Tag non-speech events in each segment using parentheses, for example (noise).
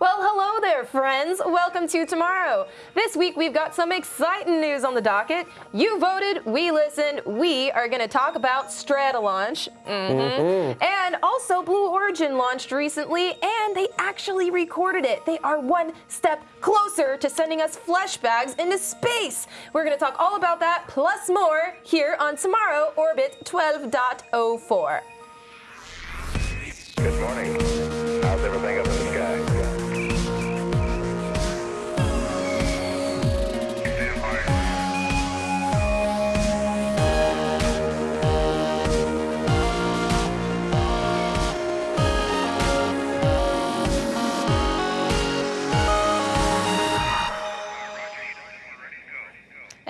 Well, hello there, friends. Welcome to TMRO. This week we've got some exciting news on the docket. You voted, we listened. We are going to talk about Stratolaunch. Mm -hmm. And also, Blue Origin launched recently, and they actually recorded it. They are one step closer to sending us flesh bags into space. We're going to talk all about that plus more here on TMRO Orbit 12.04. Good morning. How's everything up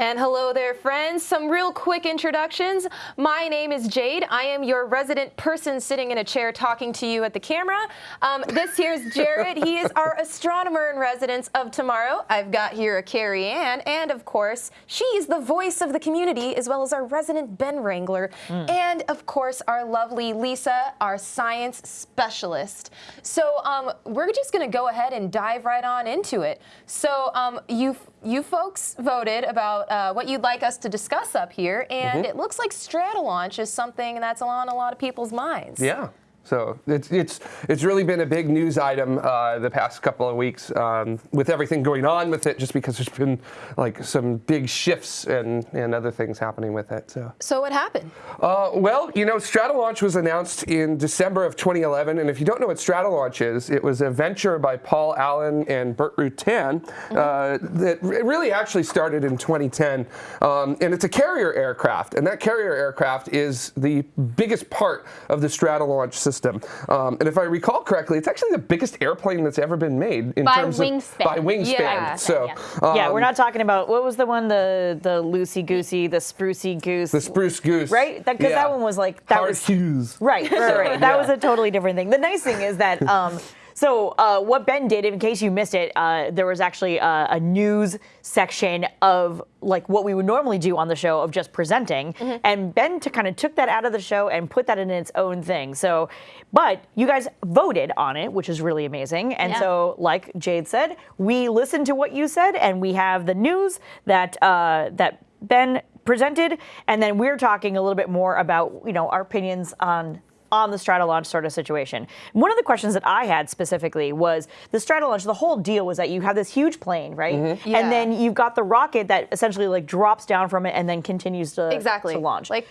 And hello there, friends. Some real quick introductions. My name is Jade. I am your resident person sitting in a chair talking to you at the camera. Um, this here's Jared. he is our astronomer in residence of tomorrow. I've got here a Carrie Ann, and of course, she's the voice of the community, as well as our resident Ben Wrangler, mm. and of course, our lovely Lisa, our science specialist. So um, we're just going to go ahead and dive right on into it. So um, you you folks voted about uh, what you'd like us to discuss up here, and mm -hmm. it looks like Stratolaunch is something that's on a lot of people's minds. Yeah. So it's it's it's really been a big news item uh, the past couple of weeks um, with everything going on with it, just because there's been like some big shifts and and other things happening with it. So so what happened? Uh, well, you know, Stratolaunch was announced in December of 2011, and if you don't know what Stratolaunch is, it was a venture by Paul Allen and Burt Rutan mm -hmm. uh, that really actually started in 2010, um, and it's a carrier aircraft, and that carrier aircraft is the biggest part of the Stratolaunch system system. Um, and if I recall correctly, it's actually the biggest airplane that's ever been made in by terms wingspan. of by wingspan. Yeah. So yeah. Um, yeah. we're not talking about what was the one the the loosey goosey, the sprucey goose. The spruce goose. Right? Because that, yeah. that, one was like that Hard was Hughes. Right, right, right. That was a totally different thing. The nice thing is that um, so uh, what Ben did, in case you missed it, uh, there was actually a, a, news section of like what we would normally do on the show of just presenting, mm -hmm. and Ben to kind of took that out of the show and put that in its own thing. So, but you guys voted on it, which is really amazing. And yeah. so, like Jade said, we listened to what you said, and we have the news that uh, that Ben presented, and then we're talking a little bit more about you know our opinions on on the Stratolaunch sort of situation. One of the questions that I had specifically was the Stratolaunch, the whole deal was that you have this huge plane, right? Mm -hmm. yeah. And then you've got the rocket that essentially like drops down from it and then continues to, exactly. to launch. Like,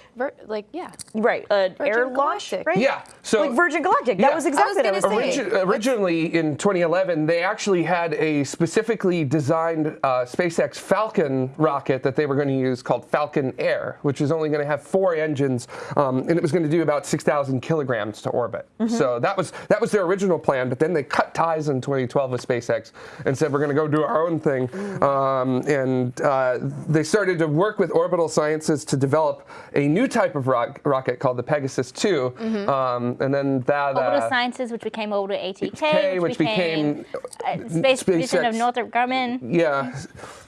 like yeah. Right, uh, air launch, right? Yeah. So like Virgin Galactic, yeah. that was exactly what I was Origi Originally in 2011, they actually had a specifically designed uh, SpaceX Falcon rocket that they were going to use called Falcon Air, which was only going to have four engines, um, and it was going to do about 6,000 kilograms to orbit. Mm -hmm. So that was that was their original plan, but then they cut ties in 2012 with SpaceX and said we're going to go do our own thing. Um, and uh, they started to work with Orbital Sciences to develop a new type of rock, rocket called the Pegasus 2. Mm -hmm. um, and then that Orbital uh, Sciences, which became Orbital ATK, which, which became, became uh, Space Division of Northrop Grumman. Yeah.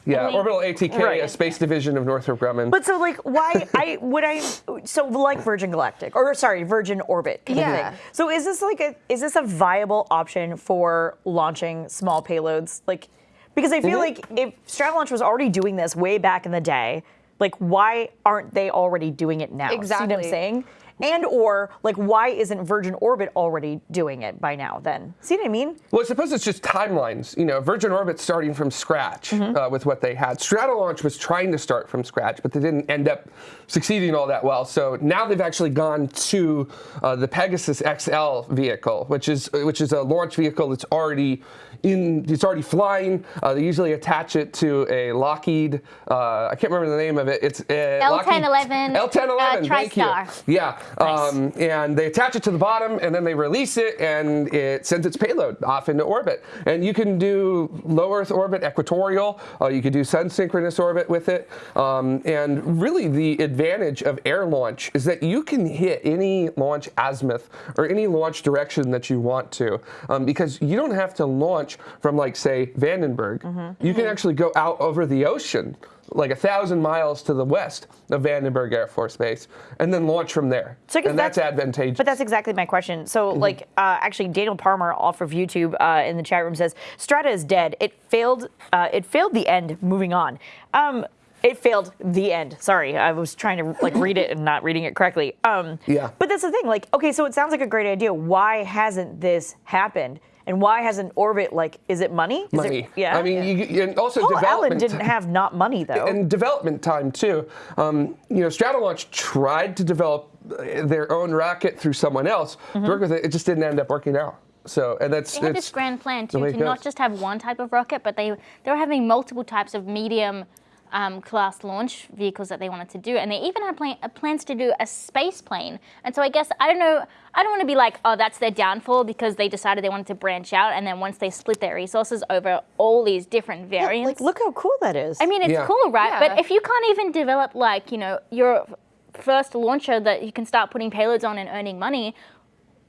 Yeah, Orbital ATK, right. a space division of Northrop Grumman. But so, like, why I would I so like Virgin Galactic or sorry, Virgin orbit. yeah. So is this like a is this a viable option for launching small payloads? Like, because I feel mm -hmm. like if Stratolaunch was already doing this way back in the day, like why aren't they already doing it now? Exactly. See what I'm saying? And or like why isn't Virgin Orbit already doing it by now then? See what I mean? Well, I suppose it's just timelines. You know, Virgin Orbit starting from scratch mm -hmm. uh, with what they had. Stratolaunch was trying to start from scratch, but they didn't end up succeeding all that well. So now they've actually gone to uh, the Pegasus XL vehicle, which is which is a launch vehicle that's already in, it's already flying. Uh, they usually attach it to a Lockheed, uh, I can't remember the name of it. It's uh, L1011. L1011, uh, thank you. Yeah, nice. um, and they attach it to the bottom and then they release it and it sends its payload off into orbit. And you can do low Earth orbit, equatorial, uh, you could do sun synchronous orbit with it. Um, and really the advantage of air launch is that you can hit any launch azimuth or any launch direction that you want to um, because you don't have to launch from like say Vandenberg, mm -hmm. you can actually go out over the ocean like a thousand miles to the west of Vandenberg Air Force Base, and then launch from there. So and that's, that's- advantageous. But that's exactly my question. So, Mm-hmm. like, uh, actually, Daniel Palmer off of YouTube uh, in the chat room says Strata is dead. It failed. Uh, it failed the end. Moving on. Um, it failed the end. Sorry, I was trying to like read it and not reading it correctly. Um, Yeah. But that's the thing. Like, okay, so it sounds like a great idea. Why hasn't this happened? And why hasn't Orbit like? Is it money? Is money. It, yeah. I mean, you, and also Paul Allen development. didn't have not money though. and development time too. Um, you know, Stratolaunch tried to develop uh, their own rocket through someone else Mm-hmm. to work with it. It just didn't end up working out. So, and that's They had this grand plan too to not just have one type of rocket, but they they were having multiple types of medium um, class launch vehicles that they wanted to do, and they even had plan- uh, plans to do a space plane. And so I guess I don't know. I don't want to be like, oh, that's their downfall because they decided they wanted to branch out, and then once they split their resources over all these different variants. like, look how cool that is. I mean, it's Yeah. cool, right? Yeah. But if you can't even develop like you know your first launcher that you can start putting payloads on and earning money,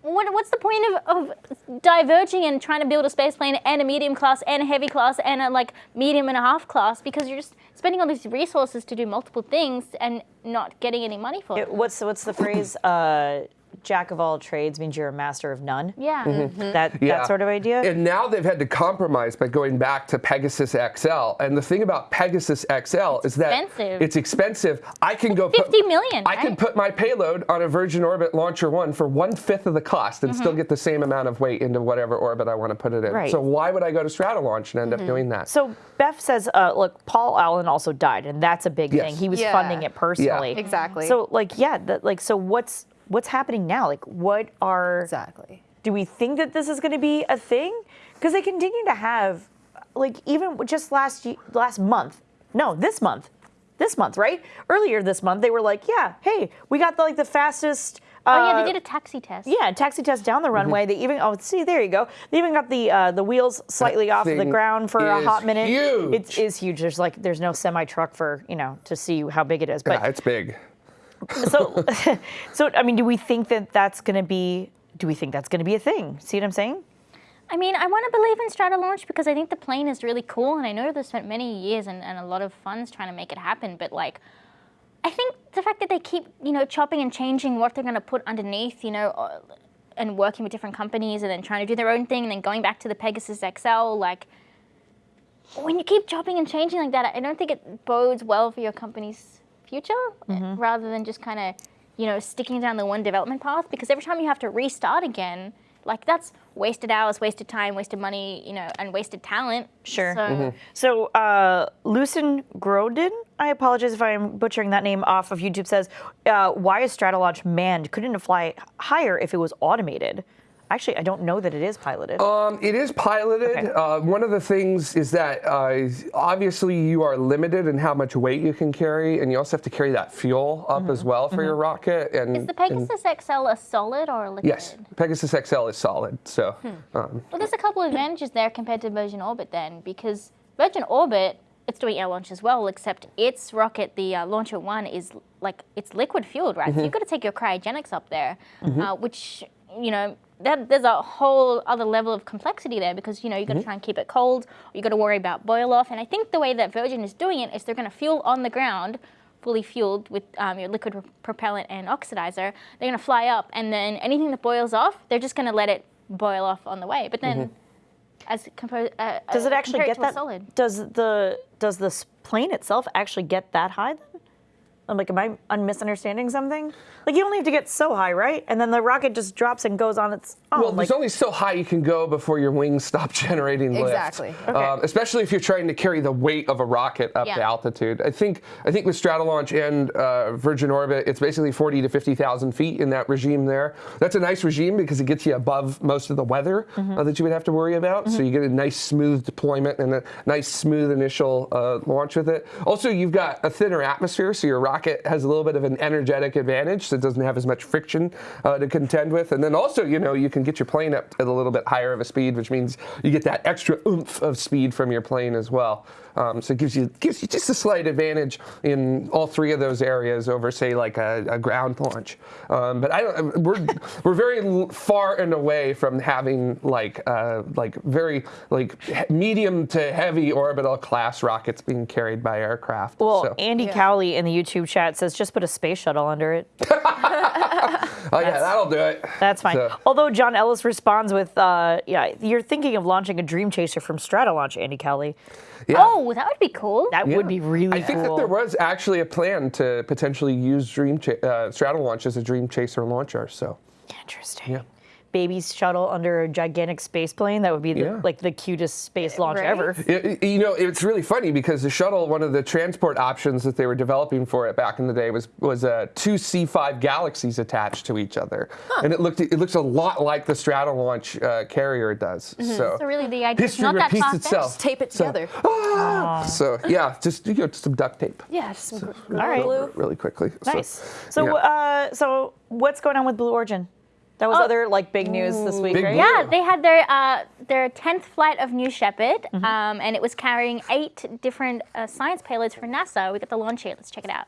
what, what's the point of, of diverging and trying to build a space plane and a medium class and a heavy class and a like medium and a half class because you're just spending all these resources to do multiple things and not getting any money for it. It- what's what's the phrase? Uh, Jack of all trades means you're a master of none. Yeah. That that sort of idea. And now they've had to compromise by going back to Pegasus XL. And the thing about Pegasus XL is that expensive. it's expensive. I can go 50 put, million, I can put my payload on a Virgin Orbit Launcher One for one fifth of the cost and Mm-hmm. still get the same amount of weight into whatever orbit I want to put it in. Right. So why would I go to Stratolaunch and end up doing that? So Beth says, uh, look, Paul Allen also died, and that's a big Yes. thing. He was Yeah. funding it personally. Yeah. Exactly. So like, yeah, that, like, so what's what's happening now? Like, what are Exactly. do we think that this is going to be a thing? Because they continue to have, like, even just last last month, no, this month, this month, right? Earlier this month, they were like, yeah, hey, we got the, like the fastest. Uh, Oh yeah, they did a taxi test. Yeah, taxi test down the runway. They even oh see there you go. They even got the uh, the wheels slightly off the ground for a hot minute. huge. It is huge. There's like there's no semi truck for you know to see how big it is. But yeah, it's big. So (laughs) so I mean, do we think that that's going to be? Do we think that's going to be a thing? See what I'm saying? I mean, I want to believe in Stratolaunch because I think the plane is really cool, and I know they've spent many years and, and a lot of funds trying to make it happen. But like, I think the fact that they keep, you know, chopping and changing what they're going to put underneath, you know, uh, and working with different companies, and then trying to do their own thing, and then going back to the Pegasus XL, like. When you keep chopping and changing like that, I don't think it bodes well for your company's future, uh, rather than just kind of, you know, sticking down the one development path. Because every time you have to restart again, like that's wasted hours, wasted time, wasted money, you know, and wasted talent. Sure. So, So, uh, Lucen Groden, I apologize if I'm butchering that name off of YouTube, says, uh, Why is Stratolaunch manned? Couldn't it fly higher if it was automated? Actually, I don't know that it is piloted. Um, it is piloted. Okay. Uh, one of the things is that uh, obviously you are limited in how much weight you can carry, and you also have to carry that fuel up as well for your rocket. And is the and- Pegasus XL a solid or a liquid? yes, Pegasus XL is solid. So Hmm. um, Well, there's a couple of advantages there compared to Virgin Orbit then, because Virgin Orbit, it's doing air launch as well, except its rocket, the uh, Launcher One, is like it's liquid fueled, right? Mm-hmm. So you've got to take your cryogenics up there, uh, which you know. That, there's a whole other level of complexity there because you know you've got to Mm-hmm. try and keep it cold. you've got to worry about boil off, and I think the way that Virgin is doing it is they're going to fuel on the ground, fully fueled with um, your liquid propellant and oxidizer. They're going to fly up, and then anything that boils off, they're just going to let it boil off on the way. But then, as compo- uh, does it uh, actually get to a that? solid? Does the does the plane itself actually get that high then? I'm like, am I un- misunderstanding something? Like, you only have to get so high, right? And then the rocket just drops and goes on its own. well, like, there's only so high you can go before your wings (laughs) stop generating lift. Exactly. Okay. Um, especially if you're trying to carry the weight of a rocket up to Yeah. altitude. I think I think with Stratolaunch and uh, Virgin Orbit, it's basically 40 to 50,000 feet in that regime there. That's a nice regime because it gets you above most of the weather Mm-hmm. uh, that you would have to worry about. So you get a nice smooth deployment and a nice smooth initial uh, launch with it. Also, you've got a thinner atmosphere, so your rocket has a little bit of an energetic advantage, so it doesn't have as much friction uh, to contend with. And then also, you know, you can get your plane up at a little bit higher of a speed, which means you get that extra oomph of speed from your plane as well. Um, so it gives you gives you just a slight advantage in all three of those areas over, say, like a, a ground launch. Um, but I don't, we're (laughs) we're very far and away from having like uh, like very like medium to heavy orbital class rockets being carried by aircraft. Well, so. Andy Cowley in the YouTube chat says just put a space shuttle under it. (laughs) (laughs) oh yeah, that'll do it. That's fine. So- Although John Ellis responds with, uh, "Yeah, you're thinking of launching a Dream Chaser from Stratolaunch, Andy Kelly." Yeah. Oh, that would be cool. That would be Yeah. really I think cool." that there was actually a plan to potentially use Dream Cha- uh, Stratolaunch as a Dream Chaser launcher. So Interesting. Yeah. Baby shuttle under a gigantic space plane. That would be the, Yeah. like the cutest space launch Right? ever. It- you know, it's really funny because the shuttle, one of the transport options that they were developing for it back in the day was was uh, two C5 Galaxies attached to each other, and it looked it looks a lot like the Stratolaunch uh, carrier does. So, So really, the idea is history not that repeats far-fetched. itself. Tape it So- together. Ah! So yeah, just you know, just some duct tape. Yeah, just some All right. glue. Really quickly. So, Nice. So, yeah. uh, so what's going on with Blue Origin? That was Oh. other like big news this week, Big right? news. Yeah, they had their uh, their tenth flight of New Shepard, Mm-hmm. um, and it was carrying eight different uh, science payloads for NASA. We got the launch here. Let's check it out.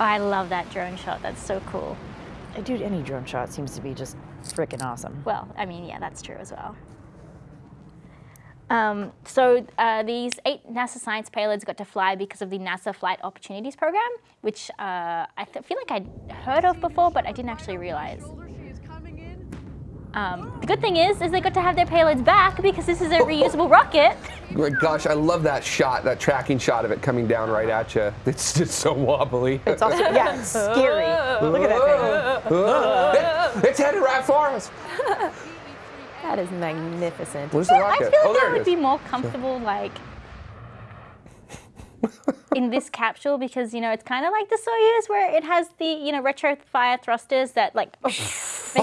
Oh, I love that drone shot. That's so cool. Dude, any drone shot seems to be just freaking awesome. Well, I mean, yeah, that's true as well. Um, so uh, these eight NASA science payloads got to fly because of the NASA Flight Opportunities Program, which uh, I feel like I'd heard of before, but I didn't actually realize. Um, the good thing is, is they got to have their payloads back because this is a reusable (laughs) rocket. My gosh, I love that shot, that tracking shot of it coming down right at you. It's just so wobbly. It's also yeah, it's (laughs) scary. Look at that thing. (laughs) It- it's headed right for us. That is magnificent. Where's the I rocket? feel like oh, I there it would is. be more comfortable, like, in this capsule because you know it's kind of like the Soyuz where it has the you know retro fire thrusters that like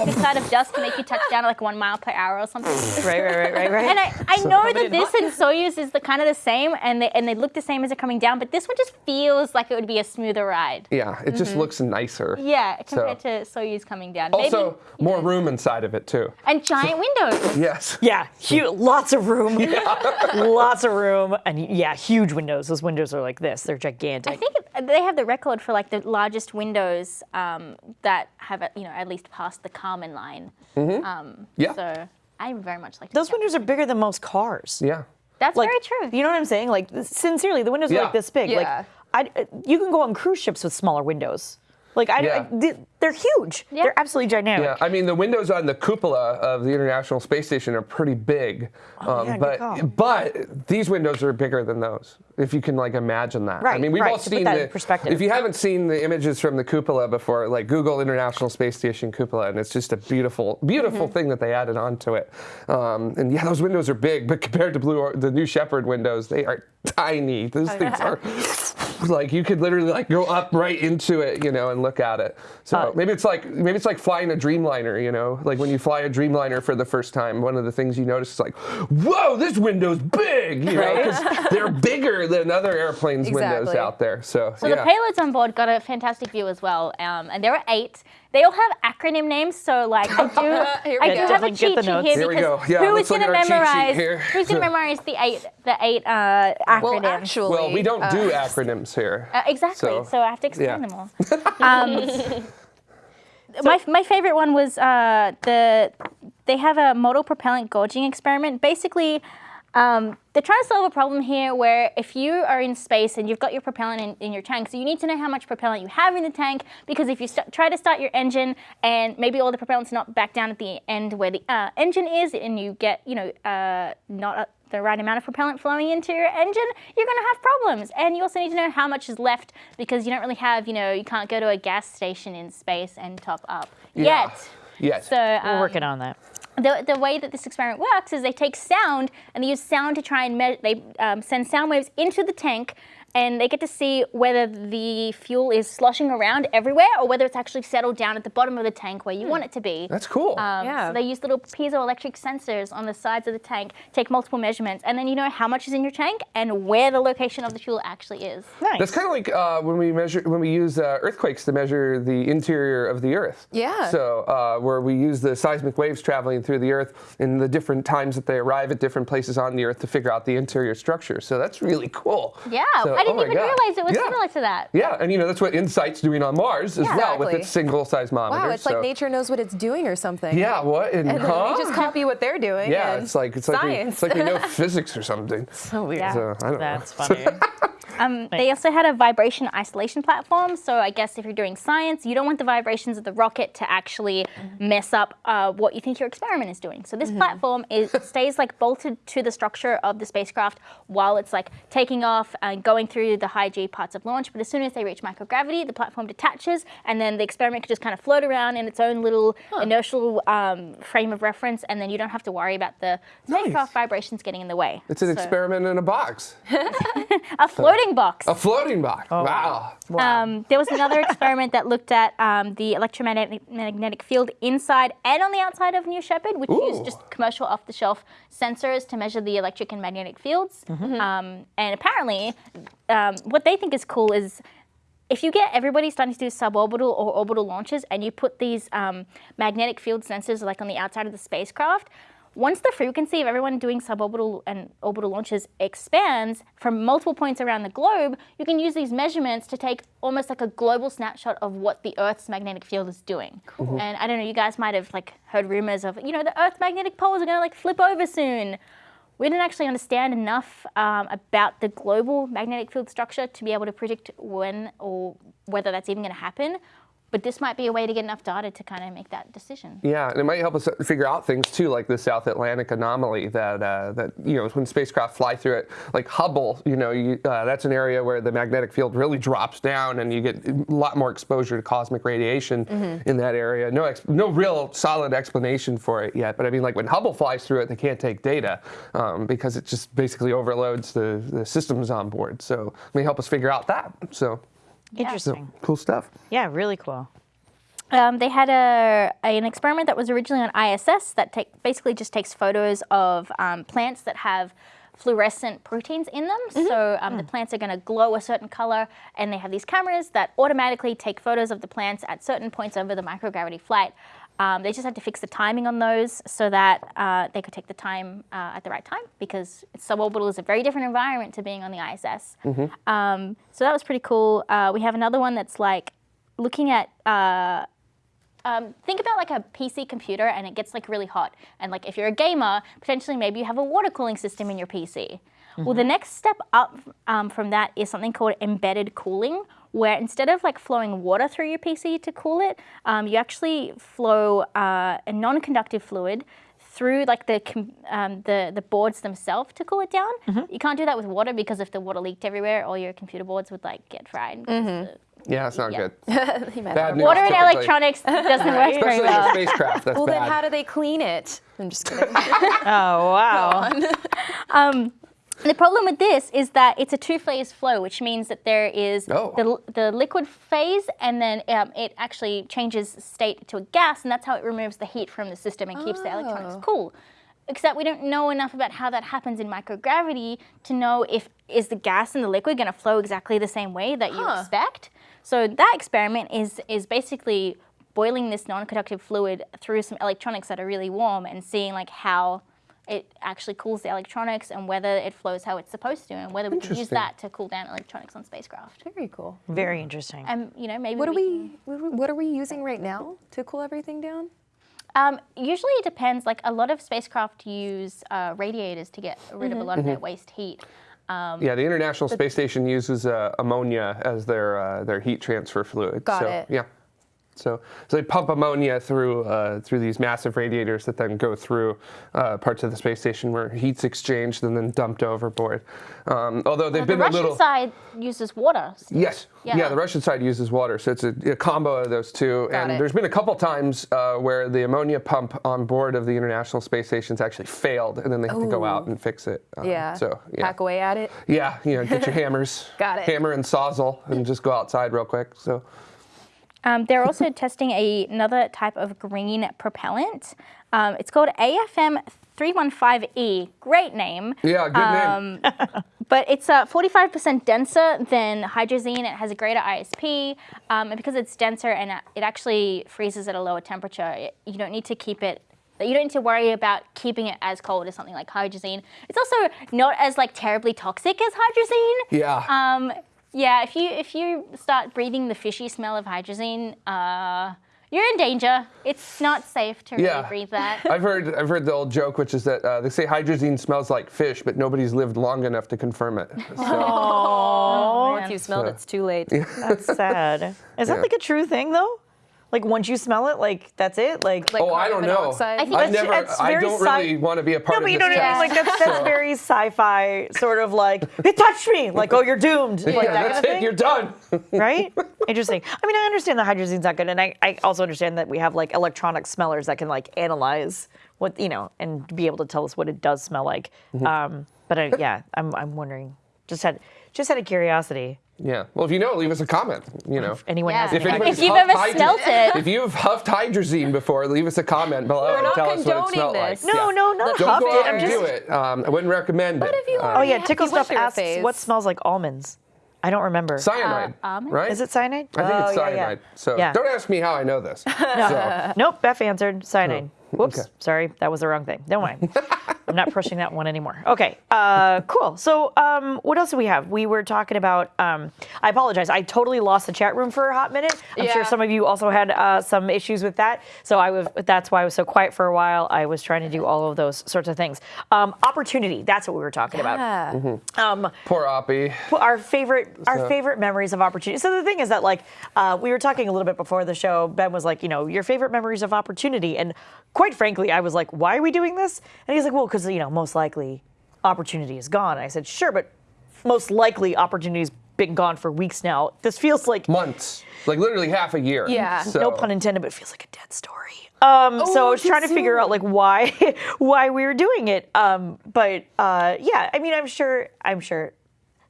make a cloud of dust to make you touch down at like one mile per hour or something. (laughs) Right, right, right, right, right. And I, I know that this and Soyuz is the kind of the same, and they and they look the same as they're coming down, but this one just feels like it would be a smoother ride. Yeah, it just looks nicer. Mm-hmm. Yeah, compared So- to Soyuz coming down. Also, Maybe, more room inside of it too. and giant windows. (laughs) Yes. yeah, hu- lots of room. (laughs) Yeah. lots of room. And yeah, huge windows. Those windows are like this. They're gigantic. I think they have the record for like the largest windows um, that have you know at least passed the Kármán line. Um, Yeah. So I very much like Those windows are bigger than most cars. Yeah. That's Like, very true. You know what I'm saying? Like, sincerely, the windows are like this big. Yeah. Like, I, you can go on cruise ships with smaller windows. Like, I, Yeah. I- they- they're huge. Yeah. They're absolutely gigantic. Yeah, I mean the windows on the cupola of the International Space Station are pretty big, um, Oh, yeah, but but these windows are bigger than those. If you can like imagine that. Right. I mean, we've right, all to seen that the in perspective. If you haven't seen the images from the cupola before, like Google International Space Station cupola, and it's just a beautiful, beautiful Mm-hmm. thing that they added onto it. Um, and yeah, those windows are big, but compared to Blue, or, the New Shepard windows, they are tiny. Those things are like you could literally like go up right into it, you know, and look at it. So Uh, maybe it's like maybe it's like flying a Dreamliner, you know, like when you fly a Dreamliner for the first time, one of the things you notice is like, whoa, this window's big, you know, because (laughs) they're bigger than other airplanes' windows out there. So So yeah. the payloads on board got a fantastic view as well, um, and there are eight. They all have acronym names, so like I do, (laughs) I do have a Definitely get cheat sheet notes. here Here we because go. Yeah, who going to at our cheat sheet memorize? Who's going (laughs) to memorize the eight, the eight uh, acronyms? Well, actually, well, we don't do uh, acronyms here. Uh, exactly. So, So, I have to explain yeah. them all. Um, my, my favorite one was uh, the they have a modal propellant gauging experiment. Basically, um, they're trying to solve a problem here where if you are in space and you've got your propellant in, in your tank, so you need to know how much propellant you have in the tank because if you try to start your engine and maybe all the propellant's not back down at the end where the uh, engine is and you get, you know, uh, not the right amount of propellant flowing into your engine, you're going to have problems. And you also need to know how much is left because you don't really have, you know, you can't go to a gas station in space and top up Yeah. yet. Yes. So We're um, working on that. the, the way that this experiment works is they take sound and they use sound to try and they um, send sound waves into the tank and they get to see whether the fuel is sloshing around everywhere or whether it's actually settled down at the bottom of the tank where you want it to be. That's cool. Um, Yeah. So they use little piezoelectric sensors on the sides of the tank, take multiple measurements, and then you know how much is in your tank and where the location of the fuel actually is. Nice. That's kind of like uh, when we measure when we use uh, earthquakes to measure the interior of the Earth. Yeah. So uh, where we use the seismic waves traveling through the Earth in the different times that they arrive at different places on the Earth to figure out the interior structure. So that's really cool. Yeah, So- I oh didn't my even God. realize it was Yeah. similar to that. Yeah, and you know that's what InSight's doing on Mars as Yeah. well with its single seismometer. Wow, it's so- like nature knows what it's doing or something. Yeah, what? And, And then huh? we just copy what they're doing. yeah, and it's like it's like we, science. it's like we know (laughs) physics or something. so weird. Yeah. So I don't That's know. (laughs) funny. Um, they also had a vibration isolation platform. So I guess if you're doing science, you don't want the vibrations of the rocket to actually mess up uh, what you think your experiment is doing. So this platform is (laughs) stays like bolted to the structure of the spacecraft while it's like taking off and going through the high G parts of launch. But as soon as they reach microgravity, the platform detaches, and then the experiment can just kind of float around in its own little inertial um, frame of reference, and then you don't have to worry about the spacecraft vibrations getting in the way. It's an So- experiment in a box, (laughs) (laughs) A floating box. a floating box. wow. Um, there was another (laughs) experiment that looked at um, the electromagnetic field inside and on the outside of New Shepard, which Ooh. used just commercial off-the-shelf sensors to measure the electric and magnetic fields. Um, and apparently, um, what they think is cool is if you get everybody starting to do suborbital or orbital launches and you put these um, magnetic field sensors like on the outside of the spacecraft, once the frequency of everyone doing suborbital and orbital launches expands from multiple points around the globe, you can use these measurements to take almost like a global snapshot of what the Earth's magnetic field is doing. Cool. And I don't know, you guys might have like heard rumors of, you know, the Earth magnetic poles are going to like flip over soon. We didn't actually understand enough um, about the global magnetic field structure to be able to predict when or whether that's even going to happen. But this might be a way to get enough data to kind of make that decision. Yeah, and it might help us figure out things too, like the South Atlantic anomaly that uh, that you know when spacecraft fly through it, like Hubble. You know, you, uh, that's an area where the magnetic field really drops down, and you get a lot more exposure to cosmic radiation in that area. No, ex- no real solid explanation for it yet. But I mean, like when Hubble flies through it, they can't take data um, because it just basically overloads the, the systems on board. So it may help us figure out that. So, Interesting. cool stuff. Yeah, really cool. Um, they had a, an experiment that was originally on ISS that take, basically just takes photos of um, plants that have fluorescent proteins in them. So um, the plants are going to glow a certain color, and they have these cameras that automatically take photos of the plants at certain points over the microgravity flight. Um, they just had to fix the timing on those so that uh, they could take the time uh, at the right time because suborbital is a very different environment to being on the ISS. Um, so that was pretty cool. Uh, we have another one that's like looking at uh, um, think about like a PC computer and it gets like really hot. And like if you're a gamer, potentially maybe you have a water cooling system in your PC. Well, the next step up um, from that is something called embedded cooling, where instead of like flowing water through your PC to cool it, um, you actually flow uh, a non-conductive fluid through like the um, the the boards themselves to cool it down. You can't do that with water because if the water leaked everywhere, all your computer boards would like get fried. 'cause the- Yeah, it's not Yeah. good. (laughs) Bad news. Water and electronics doesn't work very Especially in well. a spacecraft. That's Well, bad. then how do they clean it? I'm just kidding. (laughs) Oh wow. (laughs) The problem with this is that it's a two-phase flow, which means that there is Oh. the, the liquid phase, and then um, it actually changes state to a gas, and that's how it removes the heat from the system and keeps the electronics Oh. cool. Except we don't know enough about how that happens in microgravity to know if is the gas and the liquid going to flow exactly the same way that you expect. So that experiment is is basically boiling this non-conductive fluid through some electronics that are really warm and seeing like how it actually cools the electronics and whether it flows how it's supposed to and whether we can use that to cool down electronics on spacecraft. Very cool. Very interesting. And you know maybe What are we we? What are we using right now to cool everything down? Um, usually it depends. Like a lot of spacecraft use uh, radiators to get rid of a lot of that waste heat. Yeah, the International Space Station uses uh, ammonia as their uh, their heat transfer fluid. Got so, it. Yeah. So, so they pump ammonia through uh, through these massive radiators that then go through uh, parts of the space station where heat's exchanged and then dumped overboard. Um, although they've the been Russian a little. The Russian side uses water. Yes. Yeah. Yeah. the Russian side uses water, so it's a, a combo of those two. Got and it. there's been a couple times uh, where the ammonia pump on board of the International Space Station's actually failed, and then they have to go out and fix it. Uh, Yeah. So yeah. Hack away at it. Yeah, you know, get your (laughs) hammers. Got it. Hammer and sawzall, and just go outside real quick. So. Um, they're also (laughs) testing a, another type of green propellant. Um, it's called AFM 315E. Great name. Yeah, good name. (laughs) But it's uh, 45% denser than hydrazine. It has a greater ISP. Um, and because it's denser and uh, it actually freezes at a lower temperature, it, you don't need to keep it. You don't need to worry about keeping it as cold as something like hydrazine. It's also not as like terribly toxic as hydrazine. Yeah. Um, yeah, if you if you start breathing the fishy smell of hydrazine, uh, you're in danger. It's not safe to Yeah. really breathe that. (laughs) I've heard I've heard the old joke, which is that uh, they say hydrazine smells like fish, but nobody's lived long enough to confirm it. (laughs) So, Once you smelled it, it's too late. (laughs) That's sad. Is that Yeah. like a true thing though? Like once you smell it, like that's it. Like, Like oh, I don't know. monoxide? I think I've That's- never. that's I very don't sci- really want to be a part no, of but you this know what I mean. Like that's that's very sci-fi sort of like it touched me. Like oh, you're doomed. Like yeah, that that's kind of it. thing. You're done. (laughs) right? Interesting. I mean, I understand the hydrazine's not good, and I, I also understand that we have like electronic smellers that can like analyze what you know and be able to tell us what it does smell like. Mm-hmm. Um, but I, yeah, I'm I'm wondering. Just had just out of curiosity. Yeah. Well, if you know, leave us a comment. You know. Anyone Yeah. has If any If you've ever hydra- smelt it. If you've huffed hydrazine before, leave us a comment below We're and not tell us what it condoning smelled this. like. No, Yeah. no, not Don't go out I'm and just. do it. Um, I wouldn't recommend But it. if you Uh, are- Oh yeah, Yeah, Tickle you went Stuff asks phase. what smells like almonds. I don't remember. cyanide, almonds? right? Is it cyanide? I think oh, it's yeah, yeah. cyanide. So Yeah. don't ask me how I know this. (laughs) So, Nope, Beth answered cyanide. Whoops, okay. sorry, that was the wrong thing. Don't mind. (laughs) I'm not pushing that one anymore. Okay, uh, cool. So, um, what else do we have? We were talking about. Um, I apologize. I totally lost the chat room for a hot minute. I'm sure some of you also had uh, some issues with that. So I was. That's why I was so quiet for a while. I was trying to do all of those sorts of things. Um, opportunity. That's what we were talking about. Yeah. Um, poor Oppie. our favorite our So- favorite memories of opportunity. So the thing is that like uh, we were talking a little bit before the show. Ben was like, you know, your favorite memories of opportunity, and quite frankly, I was like, why are we doing this? And he's like, well, because you know, most likely opportunity is gone. And I said, sure, but most likely opportunity's been gone for weeks now. This feels like Months, like literally half a year. Yeah. So, no pun intended, but it feels like a dead story. Um, so I Oh, was trying to too figure out like why (laughs) why we were doing it. Um, but uh, yeah, I mean, I'm sure I'm sure,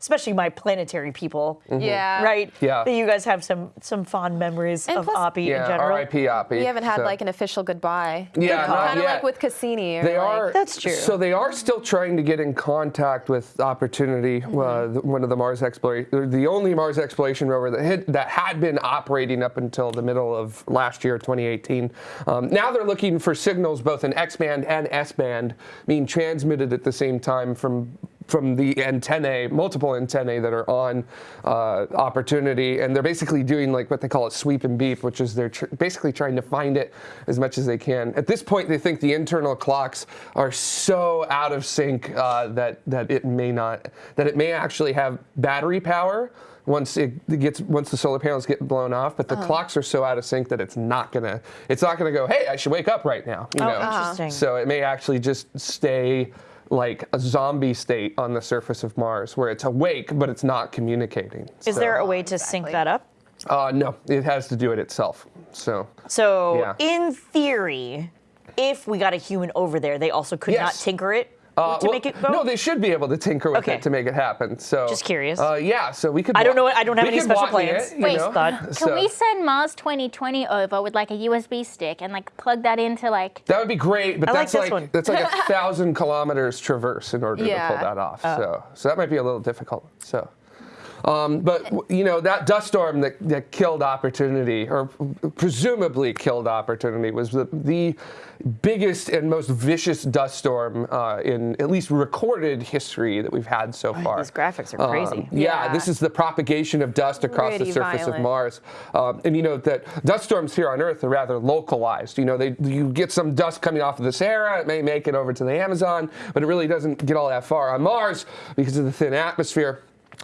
especially my planetary people, Yeah. right? Yeah. That you guys have some some fond memories And of plus- Oppie in general. R.I.P. Oppie. We haven't had So- like an official goodbye. Yeah, not Kind of like with Cassini. Or They like, are. That's true. So they are still trying to get in contact with Opportunity, Mm-hmm. uh, the- one of the Mars exploration, the only Mars exploration rover that had, that had been operating up until the middle of last year, 2018. Um, now they're looking for signals both in X band and S band being transmitted at the same time from from the antennae, multiple antennae that are on uh, Opportunity, and they're basically doing like what they call a sweep and beep, which is they're tr- basically trying to find it as much as they can. At this point, they think the internal clocks are so out of sync uh, that that it may not, that it may actually have battery power once it gets once the solar panels get blown off, but the clocks are so out of sync that it's not gonna it's not gonna go. Hey, I should wake up right now. You Oh, know? interesting. So it may actually just stay like a zombie state on the surface of Mars, where it's awake but it's not communicating. Is So- there a way to sync that up? Uh, no, it has to do it itself. So So Yeah. in theory, if we got a human over there, they also could not tinker it uh, to well, make it go. no, they should be able to tinker with Okay. it to make it happen. So Just curious. Uh, yeah, so we could. I don't know. I don't have any special plans. It, you Wait, know? thought. (laughs) Can So- we send Mars 2020 over with like a USB stick and like plug that into like? That would be great, but I that's this like that's like a (laughs) thousand kilometers traverse in order to pull that off. Oh. so so that might be a little difficult. So. Um, but you know that dust storm that, that killed Opportunity, or presumably killed Opportunity, was the, the biggest and most vicious dust storm uh, in at least recorded history that we've had so far. These graphics are Um, crazy. yeah, Yeah. this is the propagation of dust across the Pretty surface of violent. Mars. Um, and you know that dust storms here on Earth are rather localized. You know, they you get some dust coming off of the Sahara, it may make it over to the Amazon, but it really doesn't get all that far. On Mars, because of the thin atmosphere,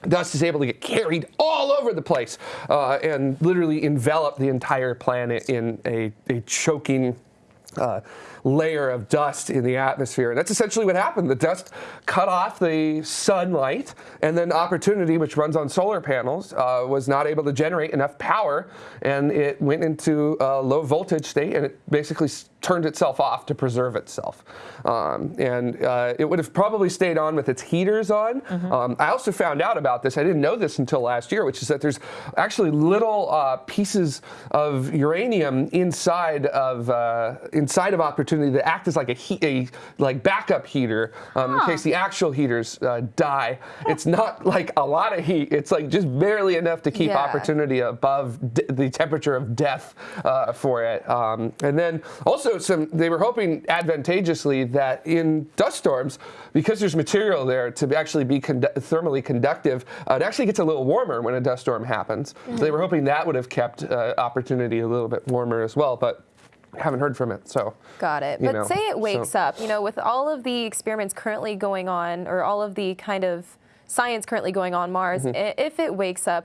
dust is able to get carried all over the place uh, and literally envelop the entire planet in a, a choking uh, layer of dust in the atmosphere. And that's essentially what happened. The dust cut off the sunlight, and then Opportunity, which runs on solar panels, uh, was not able to generate enough power, and it went into a low voltage state, and it basically turned itself off to preserve itself. Um, and uh, it would have probably stayed on with its heaters on. Mm-hmm. Um, I also found out about this, I didn't know this until last year, which is that there's actually little uh, pieces of uranium inside of, uh, inside of Opportunity that act as like a, heat, a like backup heater um, huh. in case the actual heaters uh, die. It's not like a lot of heat, it's like just barely enough to keep yeah. Opportunity above the temperature of death uh, for it. Um, and then also some, they were hoping advantageously that in dust storms, because there's material there to actually be condu thermally conductive, uh, it actually gets a little warmer when a dust storm happens. Mm -hmm. So they were hoping that would have kept uh, opportunity a little bit warmer as well. But haven't heard from it, so. Got it. But know, say it wakes so. up, you know, with all of the experiments currently going on, or all of the kind of science currently going on Mars, mm -hmm. if it wakes up,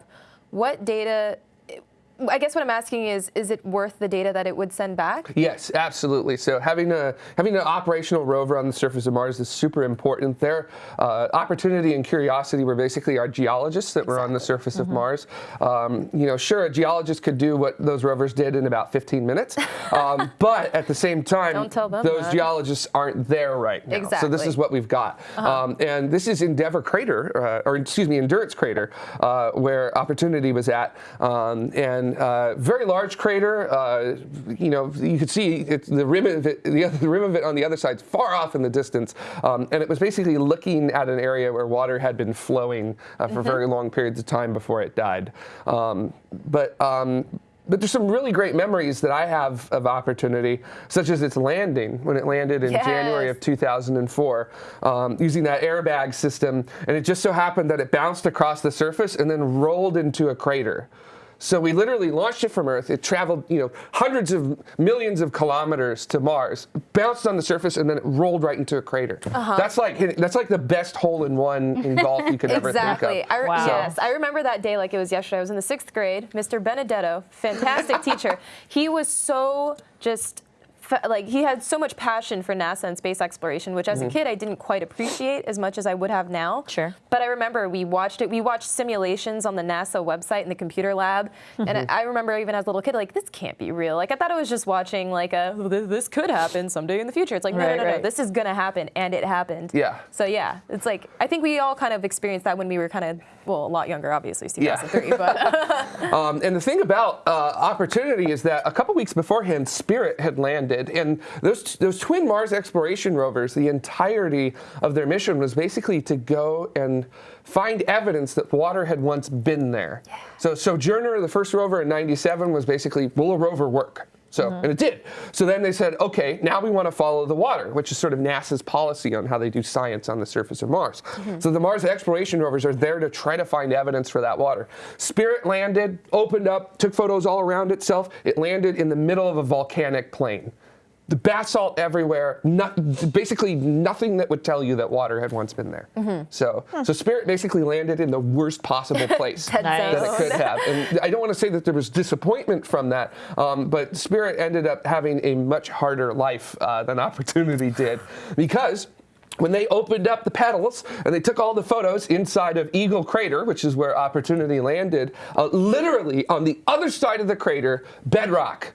what data I guess what I'm asking is, is it worth the data that it would send back? Yes, absolutely. So having a having an operational rover on the surface of Mars is super important. Their uh, Opportunity and Curiosity were basically our geologists that exactly. were on the surface mm -hmm. of mm-hmm. Mars. Um, you know, sure, a geologist could do what those rovers did in about 15 minutes, (laughs) um, but at the same time, those that. geologists aren't there right now. Exactly. So this is what we've got. Uh -huh. um, and this is Endeavour Crater, uh, or excuse me, Endurance Crater, uh, where Opportunity was at, um, uh, very large crater. Uh, you know, you could see the rim of it, the, other, the, rim of it on the other side, far off in the distance, um, and it was basically looking at an area where water had been flowing uh, for mm -hmm. very long periods of time before it died. Um, but um, but there's some really great memories that I have of Opportunity, such as its landing when it landed in yes. January of 2004, um, using that airbag system, and it just so happened that it bounced across the surface and then rolled into a crater. So we literally launched it from Earth. It traveled, you know, hundreds of millions of kilometers to Mars, bounced on the surface, and then it rolled right into a crater. Uh -huh. That's like that's like the best hole in one in golf you could (laughs) ever exactly. think of. Exactly. Wow. Yes, I remember that day like it was yesterday. I was in the sixth grade. Mr. Benedetto, fantastic (laughs) teacher. He was so just like he had so much passion for NASA and space exploration, which as mm -hmm. a mm-hmm. kid I didn't quite appreciate as much as I would have now. Sure. But I remember we watched it. We watched simulations on the NASA website in the computer lab, mm -hmm. and mm-hmm. I remember even as a little kid, like this can't be real. Like I thought I was just watching like a this could happen someday in the future. It's like right, no, no, no, right. no, this is gonna happen, and it happened. Yeah. So yeah, it's like I think we all kind of experienced that when we were kind of well a lot younger, obviously, 2003. Yeah. but (laughs) (laughs) um, and the thing about uh, Opportunity is that a couple weeks beforehand, Spirit had landed, and those those, those twin Mars exploration rovers, the entirety of their mission was basically to go and find evidence that water had once been there. Yeah. So Sojourner, the first rover in 97, was basically, will a rover work? So, mm -hmm. and it did. So then they said, okay, now we want to follow the water, which is sort of NASA's policy on how they do science on the surface of Mars. Mm -hmm. So the Mars exploration rovers are there to try to find evidence for that water. Spirit landed, opened up, took photos all around itself. It landed in the middle of a volcanic plain the basalt everywhere, not, basically nothing that would tell you that water had once been there. Mm -hmm. So, so Spirit basically landed in the worst possible (laughs) place that, that it could have. And I don't want to say that there was disappointment from that, um, but Spirit ended up having a much harder life uh, than (laughs) Opportunity did because when they opened up the petals and they took all the photos inside of Eagle Crater, which is where Opportunity landed, uh, literally on the other side of the crater, bedrock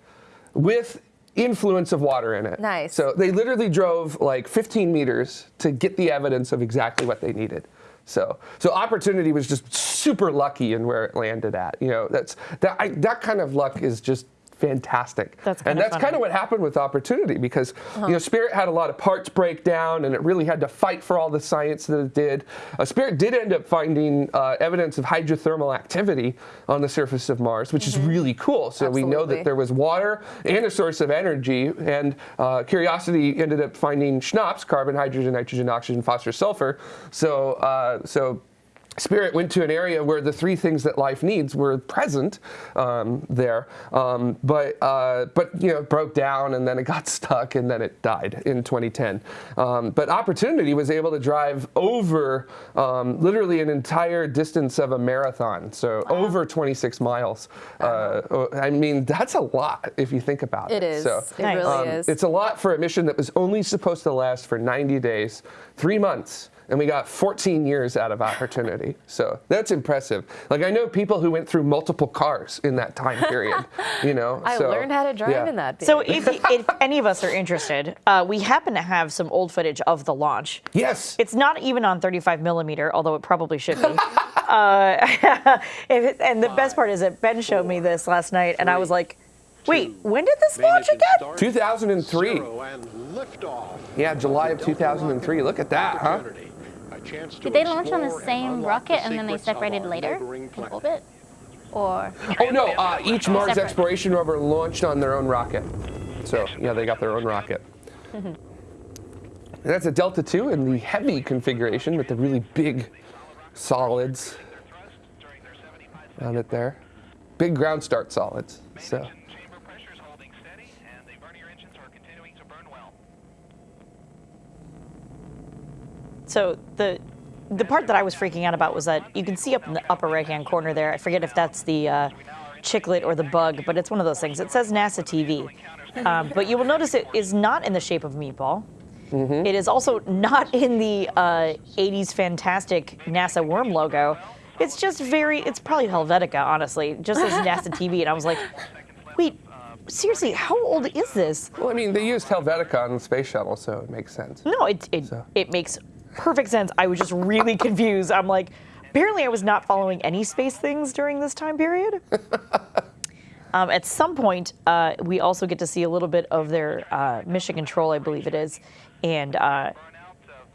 with influence of water in it. Nice. So they literally drove like 15 meters to get the evidence of exactly what they needed. So, so opportunity was just super lucky in where it landed at. You know, that's that. I, that kind of luck is just fantastic. That's and that's kind of what happened with Opportunity because uh -huh. you know Spirit had a lot of parts break down and it really had to fight for all the science that it did. Uh, Spirit did end up finding uh, evidence of hydrothermal activity on the surface of Mars, which mm -hmm. is mm-hmm. really cool. So Absolutely. we know that there was water and a source of energy. And uh, Curiosity ended up finding CHNOPS, carbon, hydrogen, nitrogen, oxygen, phosphorus, sulfur. So uh, so Spirit went to an area where the three things that life needs were present um, there, um, but uh, but you know broke down and then it got (laughs) stuck and then it died in 2010. Um, but Opportunity was able to drive over um, literally an entire distance of a marathon, so over 26 miles. Uh, I mean that's a lot if you think about it. It is. So, it really um, is. It's a lot for a mission that was only supposed to last for 90 days, three months, and we got 14 years out of opportunity. So that's impressive. Like I know people who went through multiple cars in that time period. (laughs) You know, I so, learned how to drive yeah. in that. So if, (laughs) if any of us are interested, uh, we happen to have some old footage of the launch. Yes. It's not even on 35 millimeter, although it probably should be. (laughs) uh, it- and the best part is that Ben showed me this last night, and I was like, "Wait, when did this launch again?" 2003. Yeah, July of 2003. Look at that, huh? Opportunity. A chance to Did they launch on the explore and same rocket the and then they separated later in orbit? Or Oh no, uh, each Mars Separate. exploration rover launched on their own rocket. So yeah, they got their own rocket. And that's a Delta II in the heavy configuration with the really big solids on it there. Big ground start solids. So Chamber pressure's holding steady, and the burner engines are continuing to burn well. So the the part that I was freaking out about was that you can see up in the upper right hand corner there. I forget if that's the uh, chiclet or the bug, but it's one of those things. It says NASA TV, um, but you will notice it is not in the shape of a meatball. It is also not in the uh, 80s fantastic NASA worm logo. It's just very, it's probably Helvetica, honestly, just as NASA (laughs) TV. And I was like, wait, seriously, how old is this? well, I mean, they used Helvetica on the space shuttle, so it makes sense. No, it it, So- it makes perfect sense. I was just really confused. I'm like, apparently I was not following any space things during this time period. (laughs) um, at some point, uh, we also get to see a little bit of their uh, mission control, I believe it is, and uh,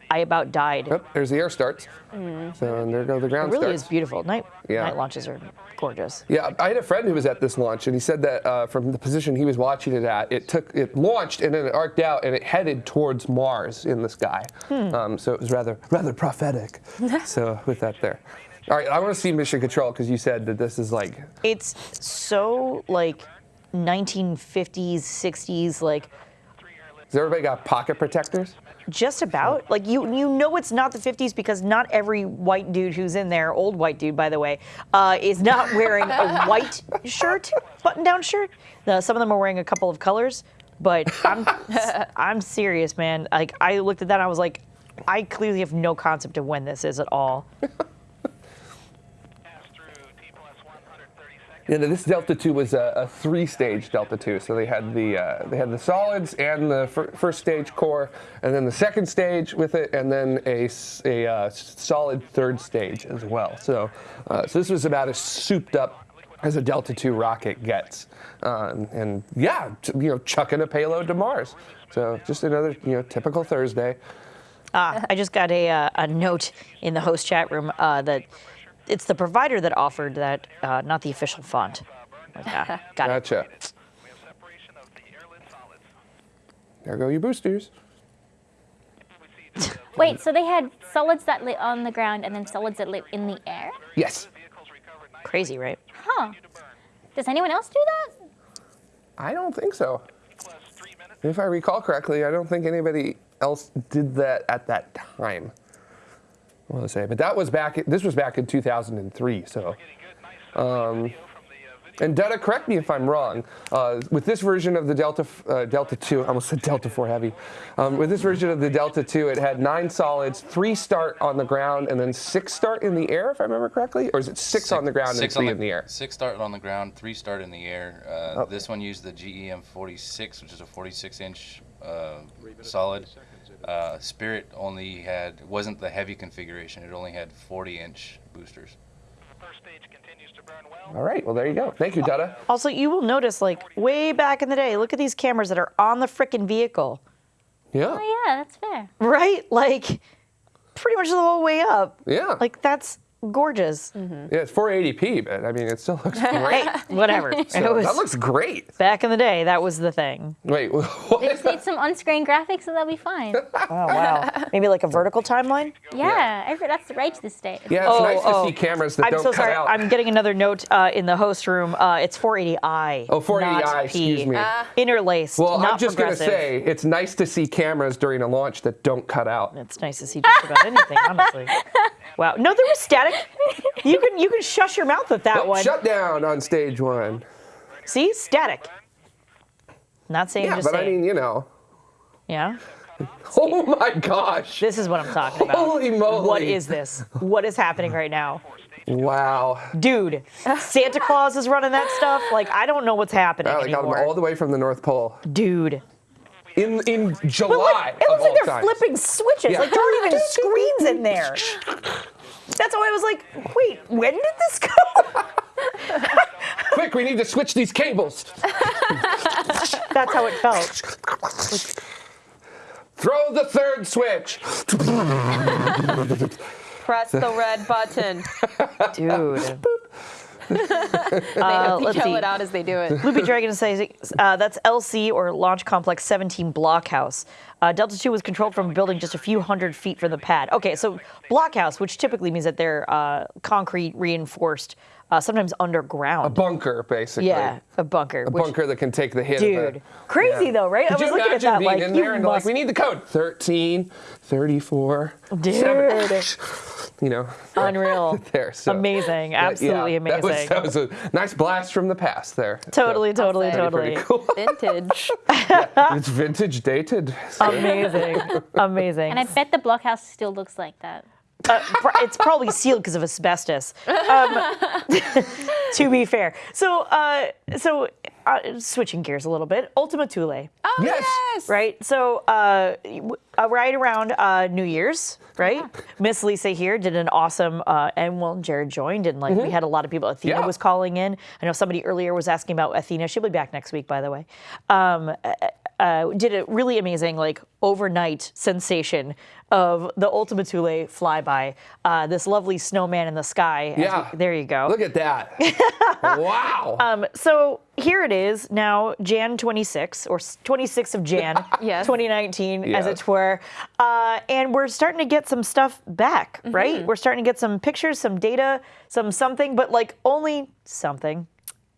I about died. Oh, there's the air starts. So and there go the ground. It really starts. is beautiful. Night Yeah. night launches are gorgeous. Yeah, I had a friend who was at this launch, and he said that uh, from the position he was watching it at, it took it launched and then it arced out and it headed towards Mars in the sky. Um, so it was rather rather prophetic. (laughs) so with that there. All right, I want to see Mission Control because you said that this is like It's so like 1950s, 60s, like has everybody got pocket protectors? Just about. Like you, you know, it's not the 50s because not every white dude who's in there, old white dude by the way, uh, is not (laughs) wearing a white shirt, button-down shirt. Some of them are wearing a couple of colors, but I'm, (laughs) I'm serious, man. Like I looked at that, and I was like, I clearly have no concept of when this is at all. (laughs) Yeah, this Delta II was a, a three-stage Delta II. So they had the uh, they had the solids and the fir- first stage core, and then the second stage with it, and then a uh, solid third stage as well. So uh, so this was about as souped up as a Delta II rocket gets, um, and yeah, you know, chucking a payload to Mars. So just another you know typical Thursday. Ah, I just got a, uh, a note in the host chat room uh, that it's the provider that offered that, uh, not the official font. Like, ah, got. Gotcha. We have separation of the airlit solids. There go your boosters. We see the wait, so they had solids that lit on the ground and then solids that lit in the air? Yes. vehicles recovered nice Crazy, right? Huh. Does anyone else do that? I don't think so. plus. If I recall correctly, I don't think anybody else did that at that time. I want to say, but that was back. This was back in 2003. So, Getting good, nice um, video from the video. and Detta, correct me if I'm wrong. Uh, with this version of the Delta uh, Delta 2, I almost said Delta 4 Heavy. Um, with this version of the Delta 2, it had nine solids, three start on the ground, and then six start in the air, if I remember correctly, or is it six, on the ground and six three on in the air? Six start on the ground, three start in the air. Uh, Oh. This one used the GEM 46, which is a 46 inch uh, solid. Uh, Spirit only had wasn't the heavy configuration; it only had 40 inch boosters. First stage continues to burn well. All right. Well, there you go. Thank you, Detta. Also, you will notice, like, way back in the day, look at these cameras that are on the frickin' vehicle, Yeah. Oh yeah, that's fair. right? Like, pretty much the whole way up. Yeah. Like, that's gorgeous. Yeah, it's 480p, but I mean, it still looks (laughs) great. Hey, whatever. (laughs) So it was that looks great. back in the day. That was the thing. Wait, (laughs) They just need some on-screen graphics and they'll be fine. Oh wow. Maybe like a vertical timeline. Yeah, every, that's right to this day. Yeah, it's Oh, nice to oh. see cameras that I'm don't so cut sorry. out. I'm getting another note uh, in the host room. Uh, it's 480i. oh, 480i, excuse P. me. Interlaced. well, not I'm just going to say, it's nice to see cameras during a launch that don't cut out. It's nice to see just about anything, honestly. Wow. No, there was static. You can you can shush your mouth with that Oh, one. shut down on stage one. See, static. Not saying Yeah, just but I mean, you know. yeah. (laughs) Oh my gosh. This is what I'm talking about. Holy moly. What is this? What is happening right now? Wow. Dude, Santa Claus is running that stuff. Like, I don't know what's happening Wow, they got them all the way from the North Pole. Dude. In in But July. like, it looks like they're times. flipping switches. Yeah. Like, there aren't even (laughs) screens in there. That's why I was like, wait, when did this go? Quick, we need to switch these cables. (laughs) That's how it felt. Throw the third switch. Press the red button. (laughs) Dude. They Uh, let's yell see. it out as they do it. Loopy Dragon says uh, that's LC or Launch Complex 17 Blockhouse. Uh, Delta 2 was controlled from a building just a few hundred feet from the pad. Okay, so Blockhouse, which typically means that they're uh, concrete reinforced, uh, sometimes underground. A bunker, basically. yeah, a bunker. A which- bunker that can take the hit. Dude, Of a, crazy yeah. though, right? Could I was looking at that being like in you there and like, we need the code 13, 34, Dude. 7. (laughs) You know, Unreal. (laughs) there. So. Amazing. Absolutely yeah, that was- amazing. That was, a nice blast from the past there. So, Totally, totally, totally. pretty cool. (laughs) Vintage. it's vintage dated. Amazing. Amazing. And I bet the blockhouse still looks like that. Uh, it's probably sealed because of asbestos. Um, (laughs) to be fair, so uh, so uh, switching gears a little bit, Ultima Thule, Oh, Yes. right? So uh, w- uh, right around uh, New Year's, right? Miss Lisa here did an awesome, uh, and well, Jared joined, and like we had a lot of people. Athena Yeah. was calling in. I know somebody earlier was asking about Athena. She'll be back next week, by the way. Um, uh, did a really amazing like overnight sensation of the Ultima Thule flyby. Uh, this lovely snowman in the sky. Yeah. we- there you go. Look at that. (laughs) wow. Um, so here it is now, Jan 26 or s- 26th of Jan, (laughs) Yes. 2019, as it were, uh, and we're starting to get some stuff back, Mm-hmm. right? We're starting to get some pictures, some data, some something, but like only something.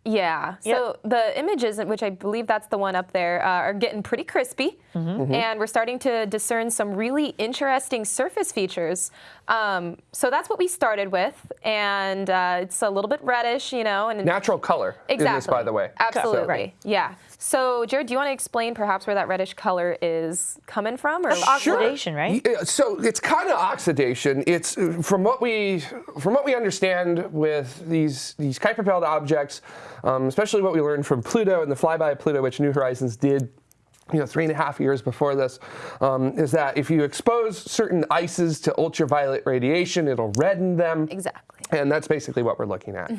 Yeah. So the images, which I believe that's the one up there, uh, are getting pretty crispy, Mm-hmm. and we're starting to discern some really interesting surface features. Um, so that's what we started with, and uh, it's a little bit reddish, you know, and Natural color exactly. in this, by the way. Absolutely. Right. Yeah. So Jared, do you want to explain perhaps where that reddish color is coming from, or Oxidation, right? Yeah, So it's kind of oxidation. It's uh, from what we from what we understand with these these Kuiper belt objects, um, especially what we learned from Pluto and the flyby of Pluto, which New Horizons did. You know, three and a half years before this, um, is that if you expose certain ices to ultraviolet radiation, it'll redden them. Exactly. And that's basically what we're looking at.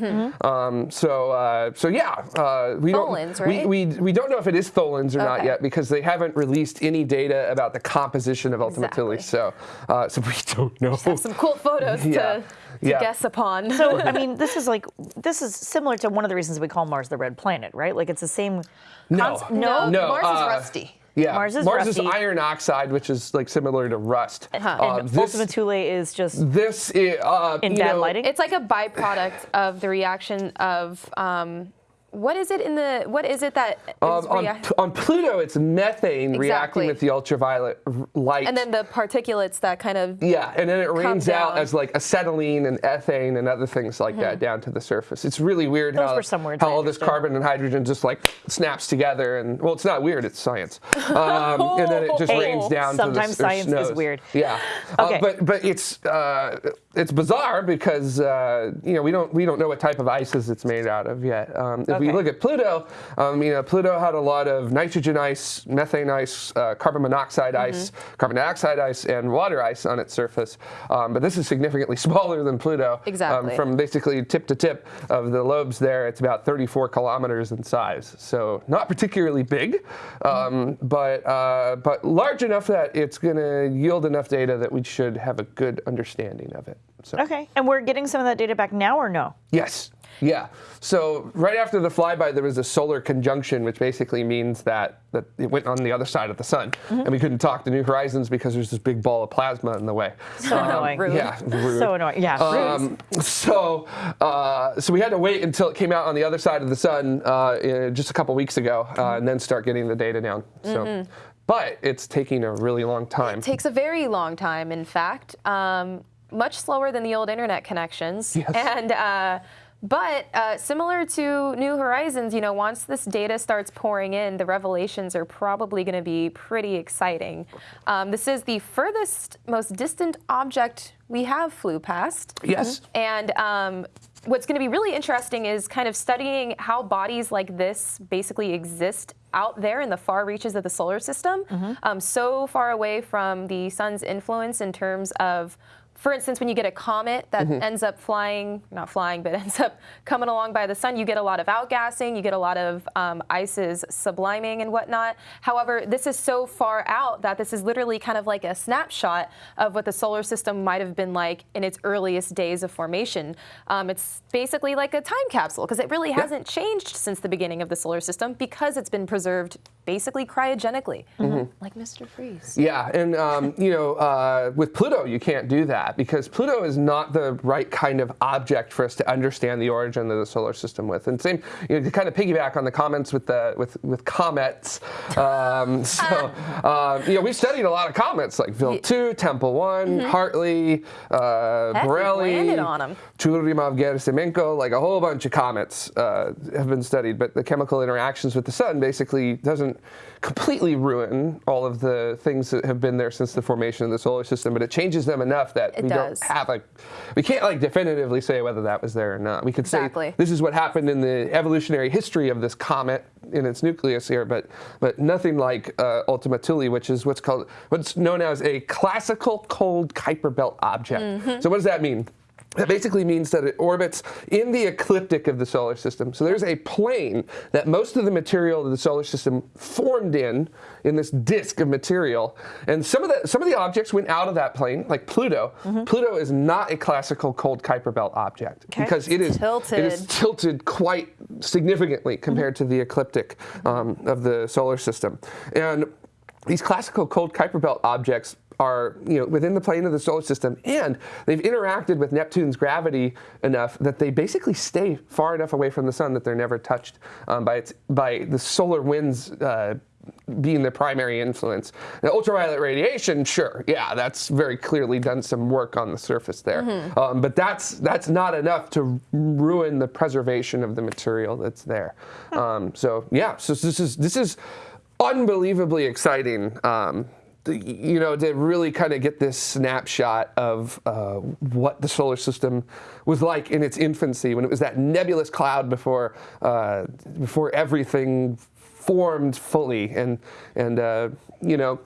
Um, so, uh, so yeah, uh, we Tholins, don't right? we, we we don't know if it is tholins or not yet because they haven't released any data about the composition of Ultima Thule. So, uh, so we don't know. some cool photos Yeah. to, to Yeah. guess upon? So I mean, this is like this is similar to one of the reasons we call Mars the red planet, right? Like it's the same. No. concept- no, No, Mars uh, is rusty. Yeah, Mars is Mars is iron oxide, which is like similar to rust. Uh-huh. And Uh, this, Ultima Thule is just this i- uh, in you bad know, lighting. It's like a byproduct of the reaction of um, what is it in the what is it that Um, on, on Pluto, it's methane Exactly. reacting with the ultraviolet r- light. and then the particulates that kind of Yeah, and then it rains out as like acetylene and ethane and other things like that down to the surface. It's really weird Those how, were some words how all this carbon and hydrogen just like snaps together and well, it's not weird, it's science. (laughs) Um, and then it just Hey, rains down. sometimes to the, or science is weird. Yeah, Okay. uh, but but it's uh, it's bizarre because uh, you know we don't we don't know what type of ices it's made out of yet. Um, if we look at Pluto, um, you know Pluto had a lot of nitrogen ice, methane ice, uh, carbon monoxide Mm-hmm. ice, carbon dioxide ice, and water ice on its surface. Um, but this is significantly (laughs) smaller than Pluto. Exactly. Um, from basically tip to tip of the lobes there, it's about 34 kilometers in size. So not particularly big, um, but uh, but large enough that it's going to yield enough data that we should have a good understanding of it. So. Okay. And we're getting some of that data back now or no? Yes. Yeah. So right after the flyby, there was a solar conjunction, which basically means that, that it went on the other side of the sun, and we couldn't talk to New Horizons because there's this big ball of plasma in the way. So annoying. rude. Yeah. rude. So annoying. Yeah. Um, so, uh, so we had to wait until it came out on the other side of the sun uh, uh, just a couple weeks ago, uh, and then start getting the data down. So, but it's taking a really long time. It takes a very long time, in fact, um, much slower than the old internet connections. (laughs) Yes. And uh, but uh, similar to New Horizons, you know, once this data starts pouring in, the revelations are probably going to be pretty exciting. Um, this is the furthest, most distant object we have flew past. yes. And um, what's going to be really interesting is kind of studying how bodies like this basically exist out there in the far reaches of the solar system, um, so far away from the sun's influence in terms of. For instance, when you get a comet that ends up flying, not flying, but (laughs) ends up coming along by the sun, you get a lot of outgassing, you get a lot of um, ices subliming and whatnot. However, this is so far out that this is literally kind of like a snapshot of what the solar system might have been like in its earliest days of formation. Um, it's basically like a time capsule because it really hasn't changed since the beginning of the solar system because it's been preserved basically cryogenically, like Mr. Freeze. Yeah, and um, you know, uh, with Pluto, you can't do that because Pluto is not the right kind of object for us to understand the origin of the solar system with. And same, you know, to kind of piggyback on the comments with the with with comets. Um, (laughs) so, um, you know, we've studied a lot of comets like Wild 2, Tempel One, Hartley, uh, Heck, we Borrelly, landed on 'em. Churyumov, Gerasimenko, like a whole bunch of comets uh, have been studied, but the chemical interactions with the sun basically doesn't completely ruin all of the things that have been there since the formation of the solar system, but it changes them enough that It we does. don't have a, we can't like definitively say whether that was there or not. We could Exactly. say this is what happened in the evolutionary history of this comet in its nucleus here, but but nothing like uh, Ultima Thule, which is what's called what's known as a classical cold Kuiper belt object. Mm-hmm. So what does that mean? That basically means that it orbits in the ecliptic of the solar system. So there's a plane that most of the material of the solar system formed in, in this disk of material. And some of the some of the objects went out of that plane, like Pluto. Pluto is not a classical cold Kuiper belt object because it is, tilted. it is Tilted. quite significantly compared to the ecliptic um, of the solar system. And these classical cold Kuiper belt objects are you know within the plane of the solar system and they've interacted with Neptune's gravity enough that they basically stay far enough away from the sun that they're never touched um, by its by the solar winds uh, being the primary influence. Now, ultraviolet radiation, sure, yeah, that's very clearly done some work on the surface there, um, but that's that's not enough to ruin the preservation of the material that's there. Um, so yeah, so this is this is unbelievably exciting. Um, you know, to really kind of get this snapshot of uh, what the solar system was like in its infancy, when it was that nebulous cloud before uh, before everything formed fully, and and uh, you know,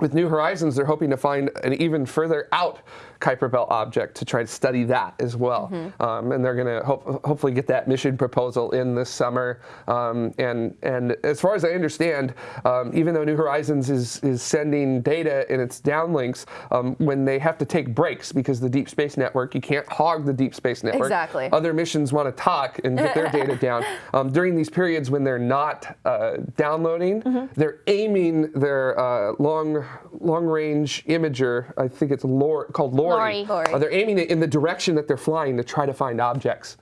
with New Horizons, they're hoping to find an even further out Kuiper Belt object to try to study that as well. Um, and they're going to hope, hopefully get that mission proposal in this summer. Um, and and as far as I understand, um, even though New Horizons is is sending data in its downlinks, um, when they have to take breaks because the Deep Space Network, you can't hog the Deep Space Network. Exactly. Other missions want to talk and get their data (laughs) down. Um, during these periods when they're not uh, downloading, they're aiming their uh, long long range imager. I think it's Lor- called LORRI. LORRI. LORRI. Uh, they're aiming it in the direction that they're flying to try to find objects.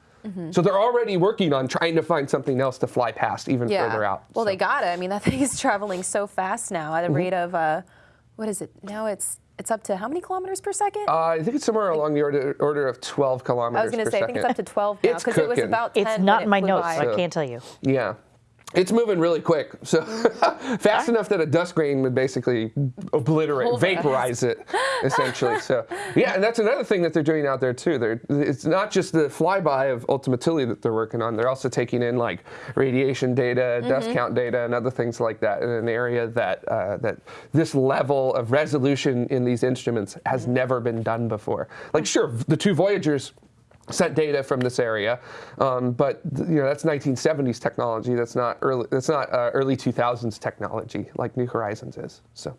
So they're already working on trying to find something else to fly past even further out. Well, So- they got it. I mean, that (laughs) thing is traveling so fast now at a Mm-hmm. rate of, uh, what is it? Now it's it's up to how many kilometers per second? Uh, I think it's somewhere along the order, order of 12 kilometers I was going to say, I think it's up to 12 now because it was about 10 It's not in my notes, so I can't tell you. Yeah. It's moving really quick, so (laughs) fast enough that a dust grain would basically obliterate, vaporize it, essentially. So (laughs) yeah, and that's another thing that they're doing out there too. They're it's not just the flyby of Ultima Thule that they're working on. They're also taking in like radiation data, dust count data, and other things like that in an area that uh, that this level of resolution in these instruments has never been done before. Like sure, the two Voyagers sent data from this area, um, but you know that's 1970s technology. That's not early. That's not uh, early 2000s technology like New Horizons is. So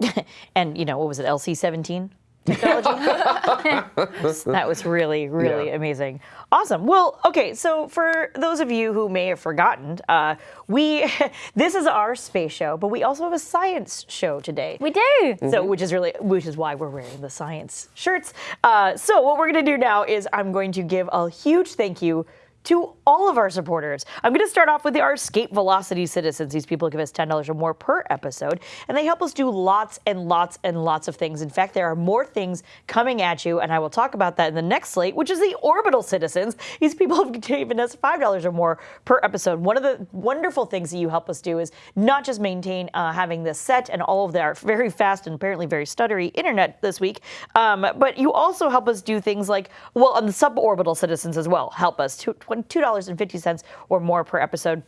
(laughs) And you know what was it? LC 17. Technology. (laughs) that was really, really Yeah. amazing. Awesome. Well, okay. So for those of you who may have forgotten, uh, we (laughs) this is our space show, but we also have a science show today. We do. So, which is really, which is why we're wearing the science shirts. Uh, so, what we're going to do now is I'm going to give a huge thank you to all of our supporters. I'm going to start off with our Escape Velocity citizens. These people give us $10 or more per episode, and they help us do lots and lots and lots of things. In fact, there are more things coming at you, and I will talk about that in the next slate, which is the Orbital citizens. These people (laughs) have given us $5 or more per episode. One of the wonderful things that you help us do is not just maintain uh, having this set and all of their very fast and apparently very stuttery internet this week, um, but you also help us do things like, well, on the suborbital citizens as well, help us. Two- $2.50 or more per episode.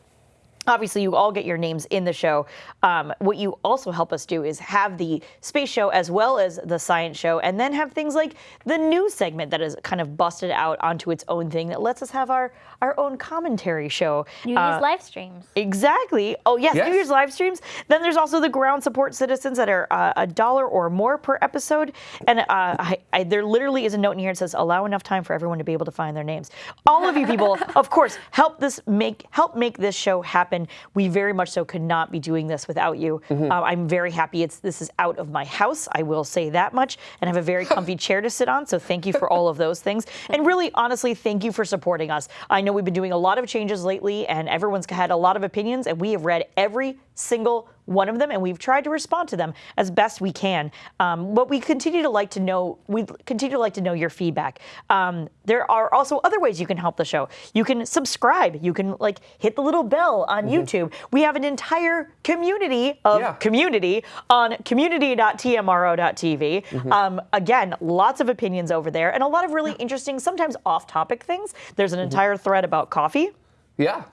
Obviously, you all get your names in the show. Um, what you also help us do is have the space show as well as the science show, and then have things like the news segment that is kind of busted out onto its own thing that lets us have our, our own commentary show. New Uh, Year's live streams. Exactly. Oh yes, Yes. New Year's live streams. Then there's also the ground support citizens that are uh, a dollar or more per episode, and uh, I, I, there literally is a note in here that says allow enough time for everyone to be able to find their names. All of you people, (laughs) of course, help this make help make this show happen. And we very much so could not be doing this without you. Mm-hmm. Uh, I'm very happy. It's this is out of my house. I will say that much, and have a very comfy (laughs) chair to sit on. So thank you for all of those things, and really, honestly, thank you for supporting us. I know we've been doing a lot of changes lately, and everyone's had a lot of opinions, and we have read every single one of them, and we've tried to respond to them as best we can. Um, but we continue to like to know. We continue to like to know your feedback. Um, there are also other ways you can help the show. You can subscribe. You can like hit the little bell on YouTube. We have an entire community of Yeah. community on community.tmro.tv. Um, again, lots of opinions over there, and a lot of really interesting, sometimes off-topic things. There's an entire thread about coffee. Yeah.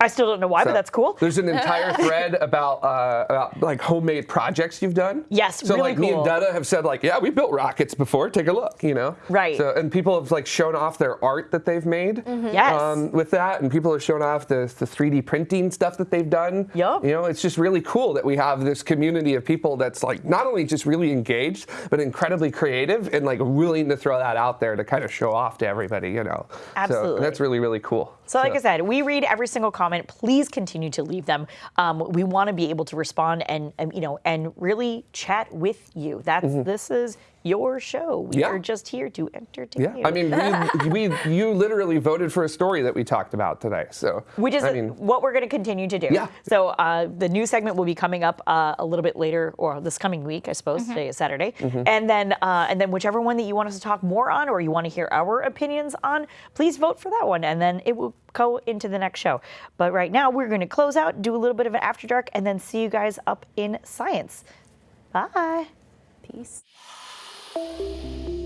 I still don't know why, but that's cool. There's an entire (laughs) thread about, uh, about like homemade projects you've done. Yes, So really like me and cool. Dada have said like, yeah, we built rockets before. Take a look, you know. Right. So and people have like shown off their art that they've made. Mm-hmm. Yes. Um, with that, and people have shown off the the 3D printing stuff that they've done. Yup. You know, it's just really cool that we have this community of people that's like not only just really engaged, but incredibly creative and like willing to throw that out there to kind of show off to everybody. You know. Absolutely. So that's really really cool. So, like I said, we read every single comment. Please continue to leave them. Um, we want to be able to respond and, and you know and really chat with you. That's this is your show. We. Yeah. are just here to entertain Yeah, you. I mean, we, (laughs) we you literally voted for a story that we talked about today. So which is I mean, what we're going to continue to do. Yeah. So uh, the new segment will be coming up uh, a little bit later, or this coming week, I suppose. Today is Saturday, Mm-hmm. and then uh, and then whichever one that you want us to talk more on, or you want to hear our opinions on, please vote for that one, and then it will go into the next show. But right now, we're going to close out, do a little bit of an after dark, and then see you guys up in science. Bye. Peace. Thank you.